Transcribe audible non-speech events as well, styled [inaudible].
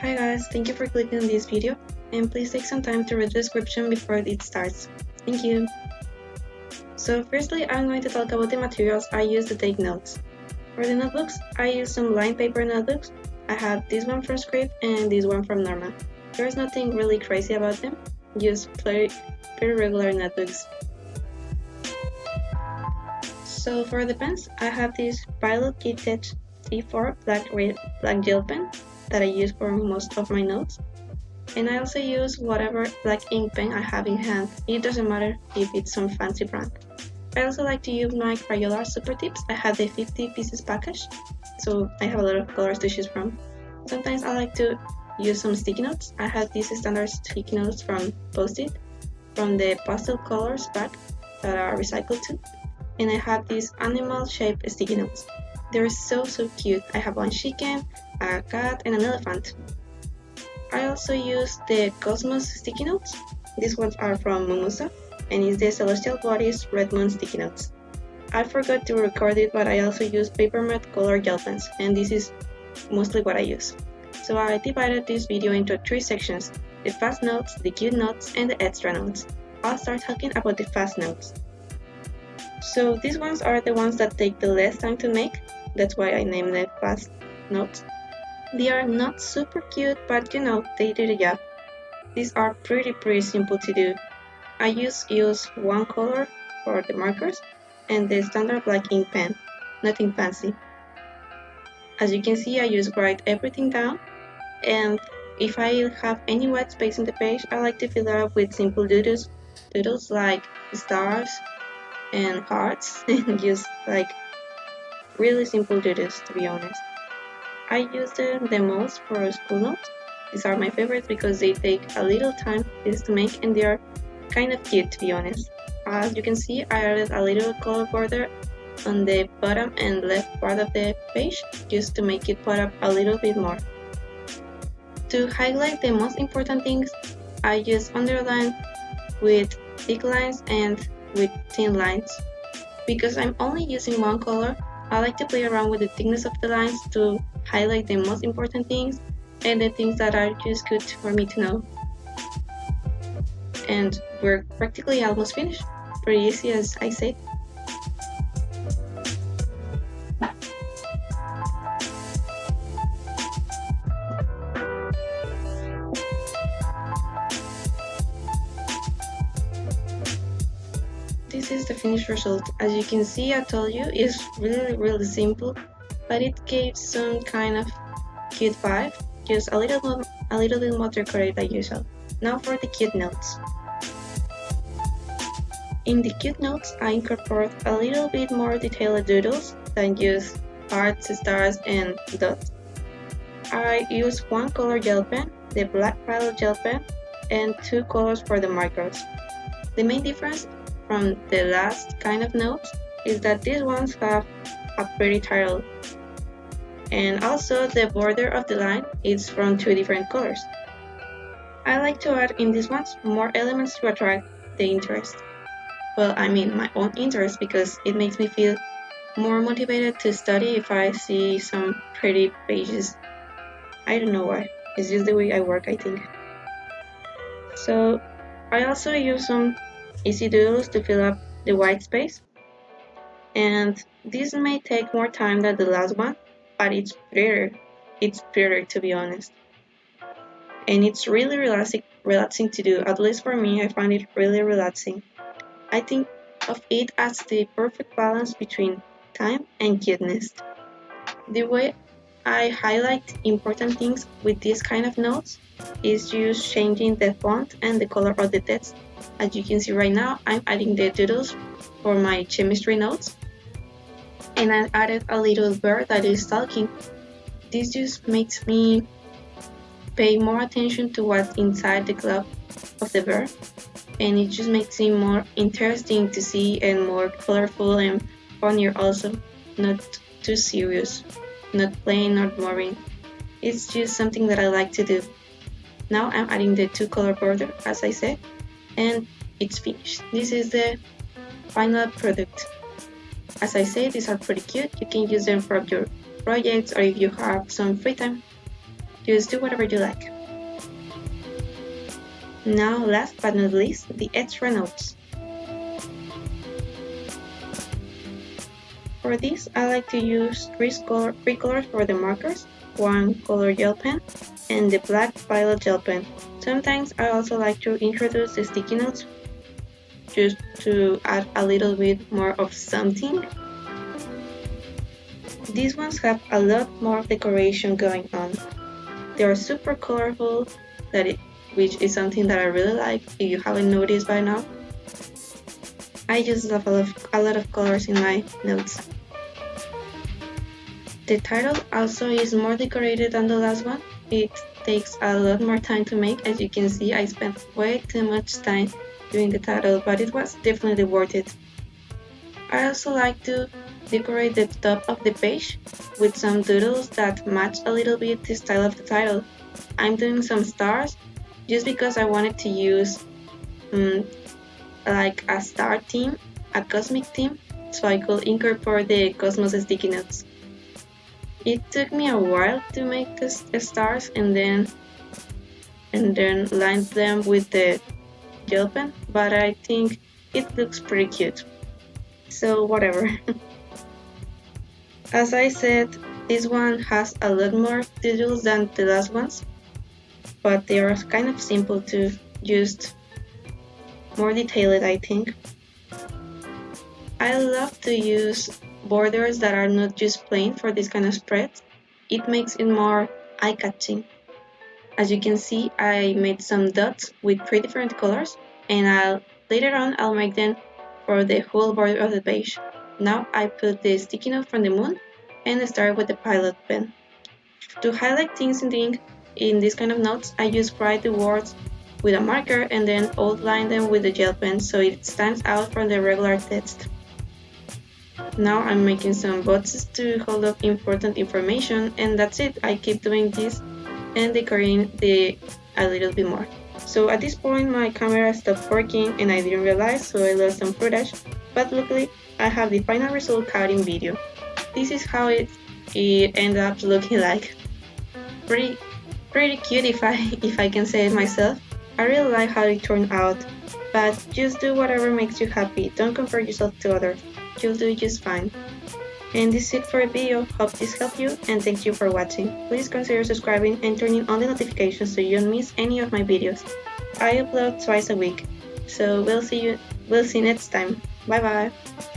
Hi guys, thank you for clicking on this video and please take some time to read the description before it starts. Thank you! So firstly, I'm going to talk about the materials I use to take notes. For the notebooks, I use some lined paper notebooks. I have this one from Script and this one from Norma. There's nothing really crazy about them, just pretty, pretty regular notebooks. So for the pens, I have this Pilot Kit Edge T4 black, black gel pen that I use for most of my notes. And I also use whatever black ink pen I have in hand. It doesn't matter if it's some fancy brand. I also like to use my Crayola Super Tips. I have the 50 pieces package, so I have a lot of colors to choose from. Sometimes I like to use some sticky notes. I have these standard sticky notes from Post-it, from the pastel colors pack that are recycled too. And I have these animal shaped sticky notes. They're so so cute. I have one chicken, a cat, and an elephant. I also use the Cosmos sticky notes. These ones are from Mumuso, and it's the Celestial Bodies Red Moon sticky notes. I forgot to record it, but I also use Paper Mate color gel pens, and this is mostly what I use. So I divided this video into three sections, the fast notes, the cute notes, and the extra notes. I'll start talking about the fast notes. So these ones are the ones that take the less time to make, that's why I named them fast notes. They are not super cute, but you know, they did the job. These are pretty pretty simple to do. I just use one color for the markers and the standard black ink pen, nothing fancy. As you can see, I just write everything down and if I have any white space in the page, I like to fill it up with simple doodles, doodles like stars and hearts [laughs] and just like really simple doodles to be honest. I use them the most for school notes. These are my favorites because they take a little time to make and they are kind of cute to be honest. As you can see, I added a little color border on the bottom and left part of the page just to make it pop up a little bit more. To highlight the most important things, I use underline with thick lines and with thin lines. Because I'm only using one color, I like to play around with the thickness of the lines to highlight the most important things and the things that are just good for me to know. And we're practically almost finished. Pretty easy as I said. This is the finished result. As you can see, I told you, it's really really simple but it gives some kind of cute vibe, just a little a little bit more decorated than usual. Now for the cute notes. In the cute notes, I incorporate a little bit more detailed doodles than just hearts, stars, and dots. I use one color gel pen, the black pilot gel pen, and two colors for the markers. The main difference from the last kind of notes is that these ones have a pretty title and also the border of the line is from two different colors. I like to add in these ones more elements to attract the interest. Well, I mean my own interest because it makes me feel more motivated to study if I see some pretty pages. I don't know why, it's just the way I work I think. So I also use some easy doodles to fill up the white space and this may take more time than the last one but it's prettier. It's prettier to be honest. And it's really relaxing, relaxing to do. At least for me, I find it really relaxing. I think of it as the perfect balance between time and cuteness. The way I highlight important things with this kind of notes is just changing the font and the color of the text. As you can see right now, I'm adding the doodles for my chemistry notes and I added a little bird that is talking. This just makes me pay more attention to what's inside the glove of the bird and it just makes it more interesting to see and more colorful and funnier also, not too serious, not plain or boring. It's just something that I like to do. Now I'm adding the two color border as I said and it's finished. This is the final product. As I say, these are pretty cute. You can use them for your projects or if you have some free time. just do whatever you like. Now, last but not least, the extra notes. For this, I like to use three, color, three colors for the markers, one color gel pen, and the black pilot gel pen. Sometimes I also like to introduce the sticky notes just to add a little bit more of something. These ones have a lot more decoration going on. They are super colorful, that it, which is something that I really like if you haven't noticed by now. I just love a lot, of, a lot of colors in my notes. The title also is more decorated than the last one. It takes a lot more time to make. As you can see, I spent way too much time doing the title, but it was definitely worth it. I also like to decorate the top of the page with some doodles that match a little bit the style of the title. I'm doing some stars just because I wanted to use um, like a star theme, a cosmic theme, so I could incorporate the Cosmos sticky notes. It took me a while to make the stars and then and then line them with the gel pen, but I think it looks pretty cute. So whatever. [laughs] As I said, this one has a lot more details than the last ones, but they are kind of simple to just more detailed I think. I love to use borders that are not just plain for this kind of spread. It makes it more eye-catching. As you can see, I made some dots with three different colors and I'll later on I'll make them for the whole border of the page. Now I put the sticky note from the moon and start with the pilot pen. To highlight things in the ink in this kind of notes, I just write the words with a marker and then outline them with the gel pen so it stands out from the regular text. Now I'm making some boxes to hold up important information and that's it. I keep doing this and decorating the a little bit more. So at this point my camera stopped working and I didn't realize so I lost some footage but luckily I have the final result caught in video. This is how it, it ended up looking like. Pretty pretty cute if I [laughs] if I can say it myself. I really like how it turned out, but just do whatever makes you happy, don't compare yourself to others, you'll do just fine. And this is it for the video, hope this helped you and thank you for watching. Please consider subscribing and turning on the notifications so you don't miss any of my videos. I upload twice a week, so we'll see you we'll see you next time. Bye bye.